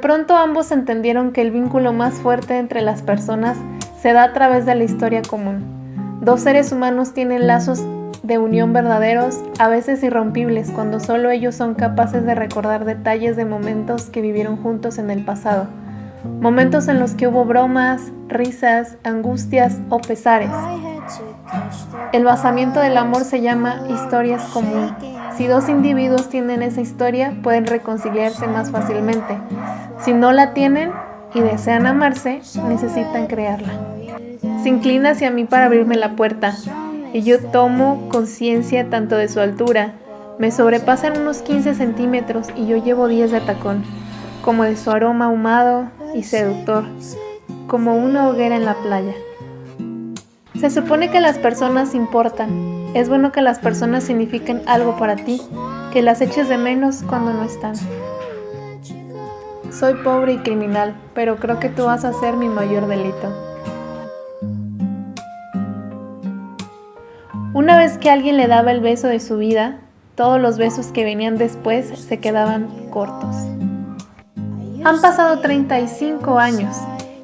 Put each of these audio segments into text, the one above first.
Pronto ambos entendieron que el vínculo más fuerte entre las personas se da a través de la historia común. Dos seres humanos tienen lazos de unión verdaderos, a veces irrompibles, cuando solo ellos son capaces de recordar detalles de momentos que vivieron juntos en el pasado. Momentos en los que hubo bromas, risas, angustias o pesares. El basamiento del amor se llama historias común. Si dos individuos tienen esa historia, pueden reconciliarse más fácilmente. Si no la tienen y desean amarse, necesitan crearla. Se inclina hacia mí para abrirme la puerta, y yo tomo conciencia tanto de su altura, me sobrepasan unos 15 centímetros y yo llevo 10 de tacón, como de su aroma ahumado y seductor, como una hoguera en la playa. Se supone que las personas importan, es bueno que las personas signifiquen algo para ti, que las eches de menos cuando no están. Soy pobre y criminal, pero creo que tú vas a ser mi mayor delito. Una vez que alguien le daba el beso de su vida, todos los besos que venían después se quedaban cortos. Han pasado 35 años.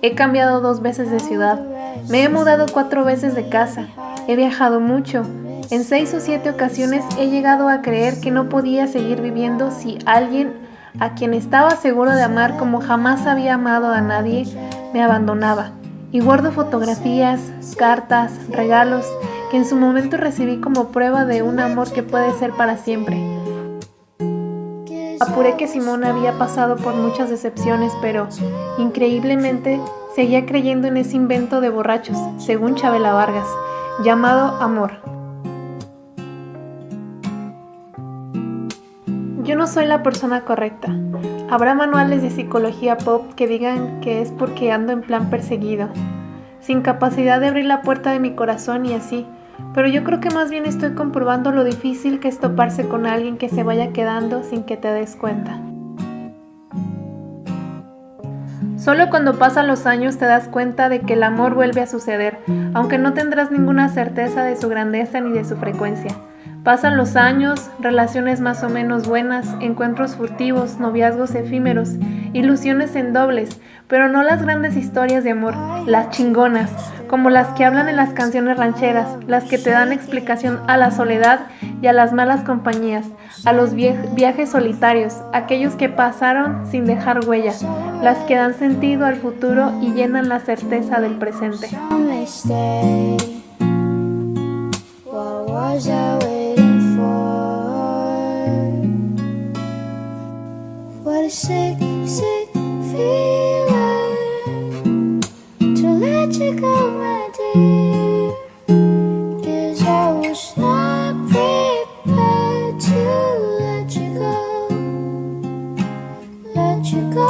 He cambiado dos veces de ciudad. Me he mudado cuatro veces de casa. He viajado mucho. En seis o siete ocasiones he llegado a creer que no podía seguir viviendo si alguien a quien estaba seguro de amar como jamás había amado a nadie, me abandonaba. Y guardo fotografías, cartas, regalos que en su momento recibí como prueba de un amor que puede ser para siempre. Apuré que Simón había pasado por muchas decepciones, pero increíblemente seguía creyendo en ese invento de borrachos, según Chabela Vargas, llamado amor. Yo no soy la persona correcta. Habrá manuales de psicología pop que digan que es porque ando en plan perseguido, sin capacidad de abrir la puerta de mi corazón y así, pero yo creo que más bien estoy comprobando lo difícil que es toparse con alguien que se vaya quedando sin que te des cuenta. Solo cuando pasan los años te das cuenta de que el amor vuelve a suceder, aunque no tendrás ninguna certeza de su grandeza ni de su frecuencia. Pasan los años, relaciones más o menos buenas, encuentros furtivos, noviazgos efímeros, ilusiones en dobles, pero no las grandes historias de amor, las chingonas, como las que hablan en las canciones rancheras, las que te dan explicación a la soledad y a las malas compañías, a los viajes solitarios, aquellos que pasaron sin dejar huella, las que dan sentido al futuro y llenan la certeza del presente. 去。